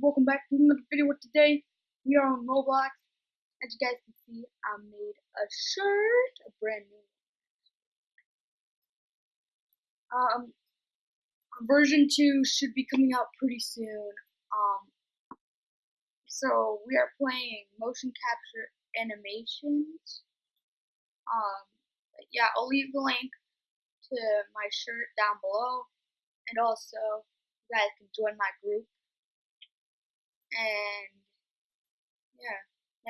welcome back to another video today. We are on Roblox. As you guys can see, I made a shirt, a brand new Um, version 2 should be coming out pretty soon. Um, so we are playing motion capture animations. Um, yeah, I'll leave the link to my shirt down below. And also, you guys can join my group and yeah,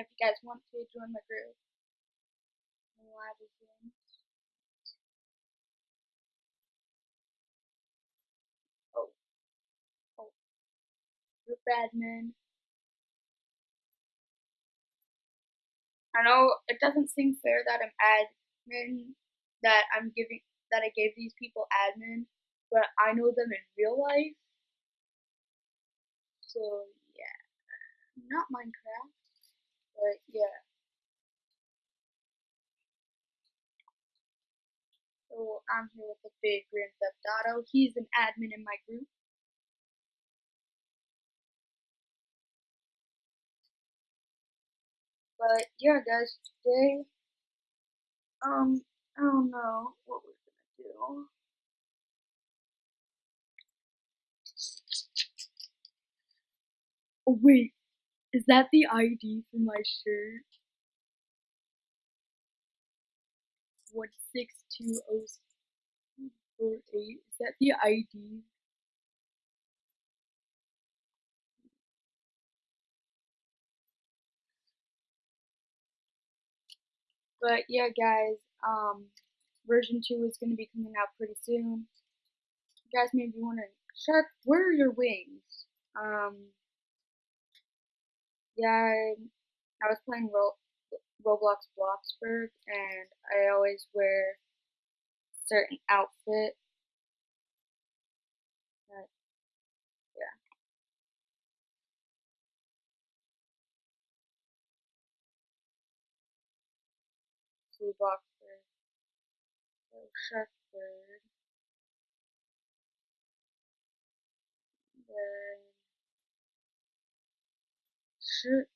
if you guys want to join my group, live again. Oh, oh, group admin. I know it doesn't seem fair that I'm admin, that I'm giving, that I gave these people admin, but I know them in real life. So not Minecraft, but yeah. So I'm here with the big Grand Theft Auto. He's an admin in my group. But yeah, guys, today, um, I don't know what we're gonna do. Wait. Is that the ID for my shirt? One six two oh four eight. Is that the ID? But yeah, guys. Um, version two is going to be coming out pretty soon. You guys may be wondering, Shark, where are your wings? Um, yeah, I was playing Ro Roblox Bloxburg, and I always wear certain outfit. But, yeah. See Bloxburg. Oh, so Sharkbird. Then shirt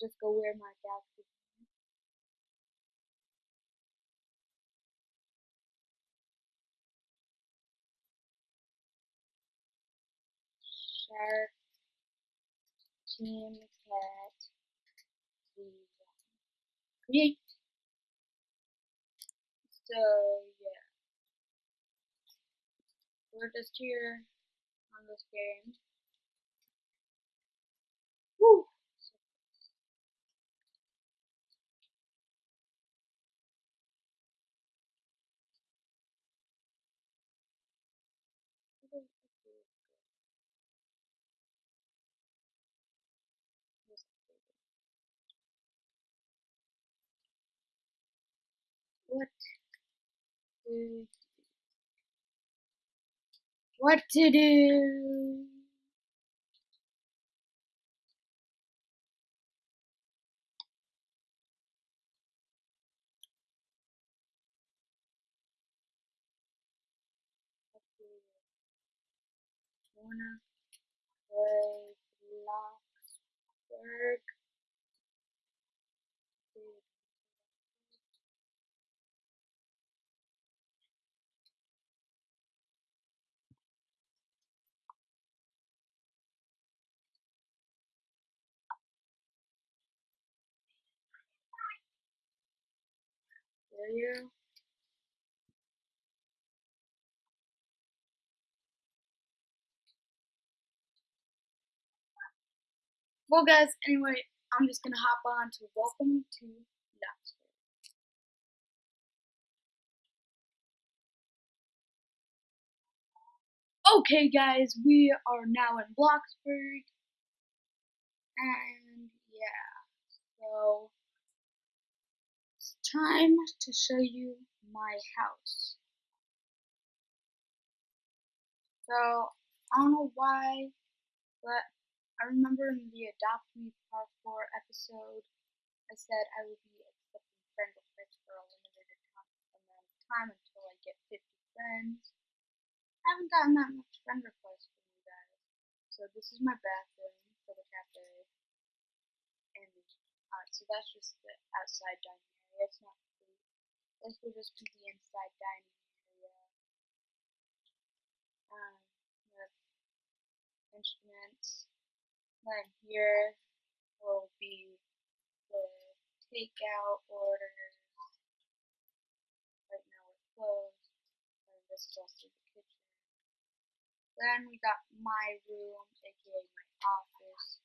just go wear my dad's Shark Team Cat Create. So we're just here on this game. What? What to do. Wanna play Bloxburg? You. Well, guys, anyway, I'm just gonna hop on to welcome to Bloxburg. Okay, guys, we are now in Bloxburg, and yeah, so time to show you my house. So, I don't know why, but I remember in the Adopt Me Part 4 episode, I said I would be accepting friend requests for a limited and then time until I get 50 friends. I haven't gotten that much friend requests from you guys. So this is my bathroom for the cafe. And uh, so that's just the outside dining It's not food. This will just be the inside dining area. Um, instruments. Then here will be the takeout orders. Right now we're closed. And this is also the kitchen. Then we got my room, aka my office.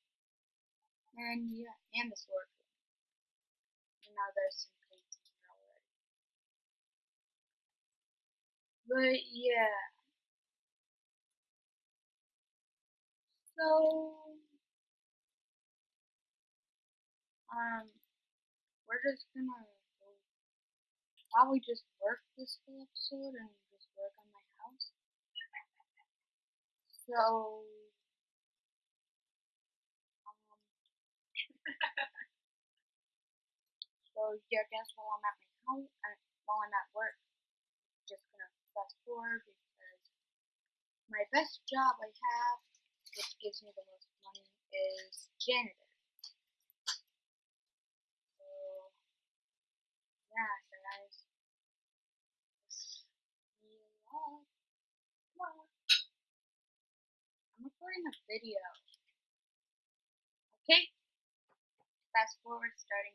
And yeah, and the storage now there's some painting already. But yeah. So um we're just gonna probably just work this whole episode and just work on my house. So yeah, I guess while I'm at my house uh, while I'm at work, just gonna fast forward because my best job I have, which gives me the most money, is janitor. So yeah, so guys. I'm recording a video. Okay? Fast forward starting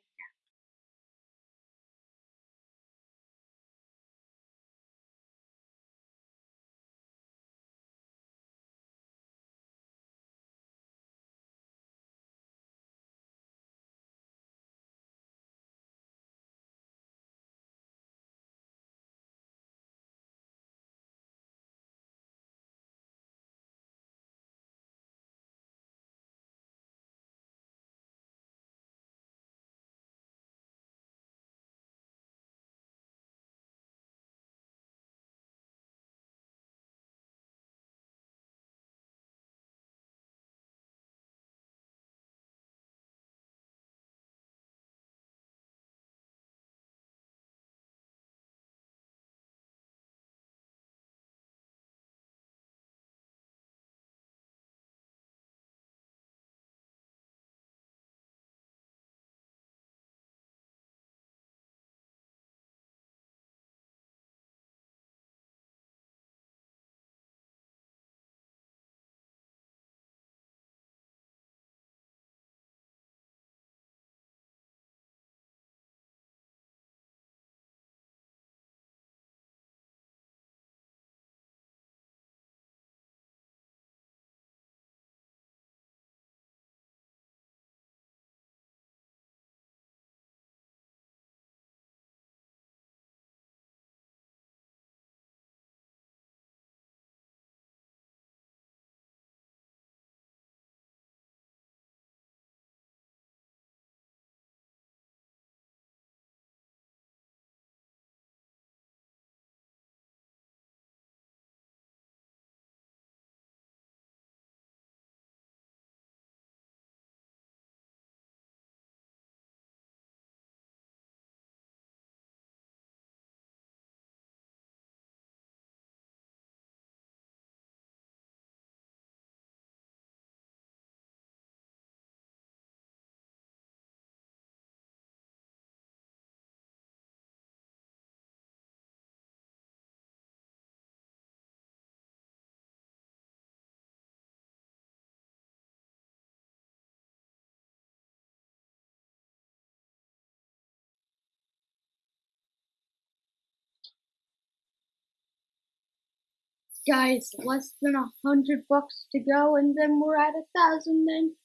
Guys, less than a hundred bucks to go, and then we're at a thousand. Then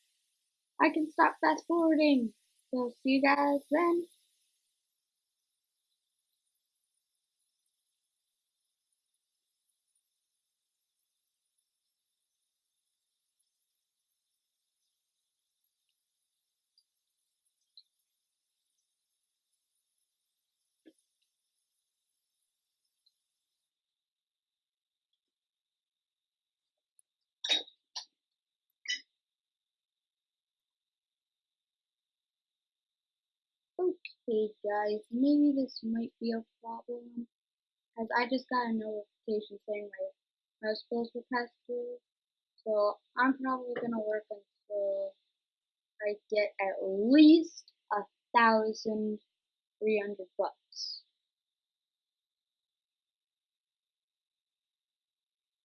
I can stop fast forwarding. So see you guys then. Okay, guys, maybe this might be a problem. As I just got a notification saying my house bills were past due. So I'm probably gonna work until I get at least a thousand three hundred bucks.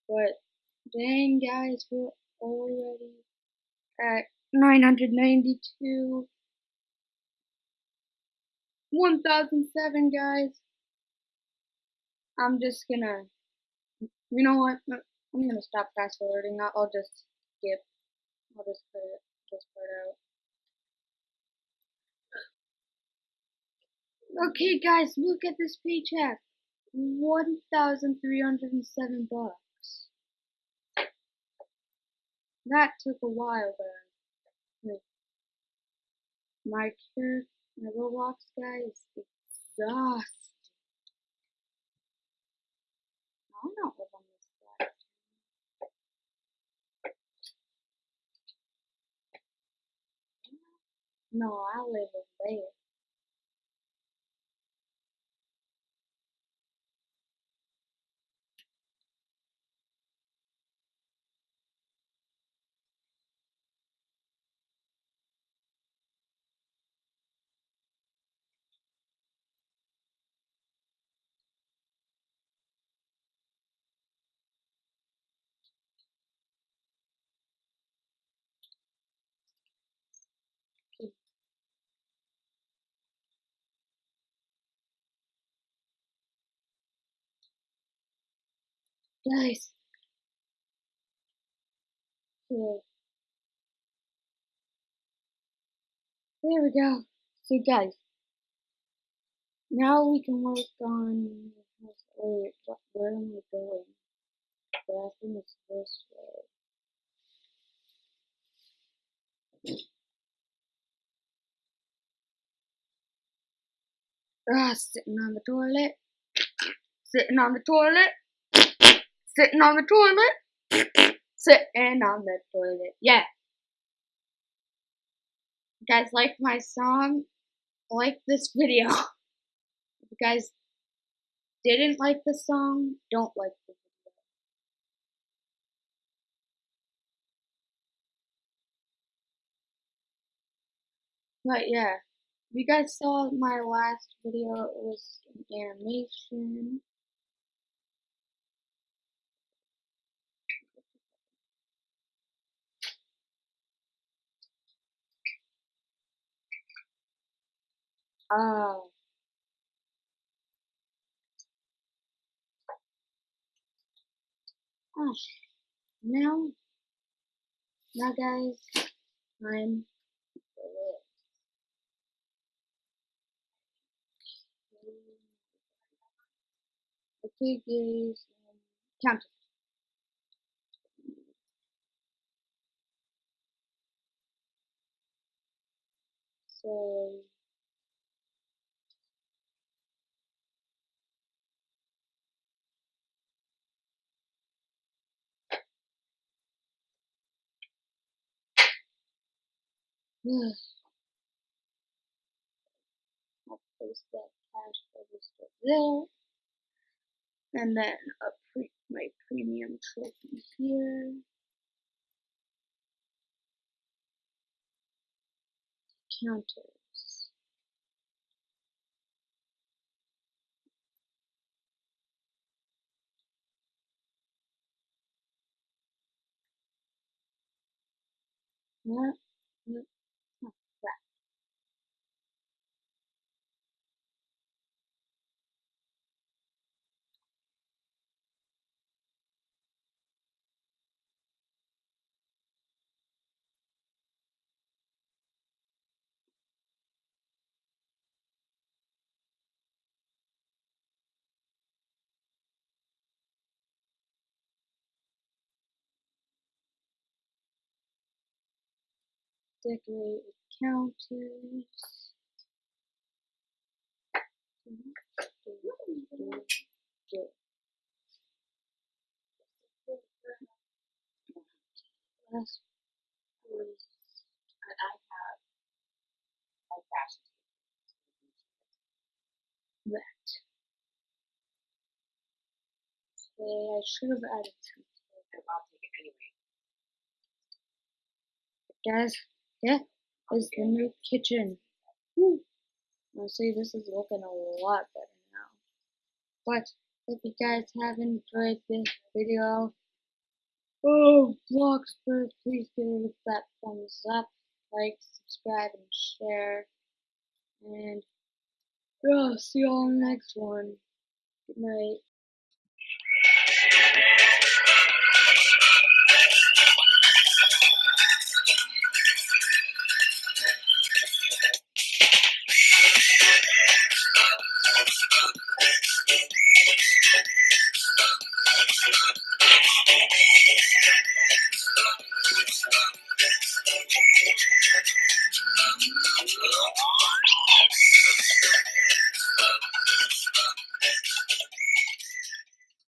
But dang guys, we're already at 992 1007 guys. I'm just gonna you know what? I'm gonna stop fast forwarding I'll, just skip. I'll just put it this part out. Okay guys look at this paycheck. 1307 bucks. That took a while but hmm. my character Roblox guy is exhausted. I don't live on this side. No, I live over there. Guys. Here. There we go. So guys. Now we can work on wait, what, where am I going? The bathroom is this way. Ah, sitting on the toilet. Sitting on the toilet. Sitting on the toilet. Sitting on the toilet. Yeah. You guys like my song? Like this video. If you guys didn't like the song, don't like the video. But yeah, you guys saw my last video, it was an animation. Oh. Oh. Now, now guys, I'm Okay guys, um, count. So I'll place that cash register there. And then a pre my premium trophy here. Counters. Yeah, Decorate with counters. I have fashion. that. Okay, I should have added two. I'll take it anyway. Guys, yeah, it's the new kitchen. Woo. Honestly, this is looking a lot better now. But if you guys have enjoyed this video, oh, Bloxburg, please give it that thumbs up, like, subscribe, and share. And yeah, see you all in the next one. Good night.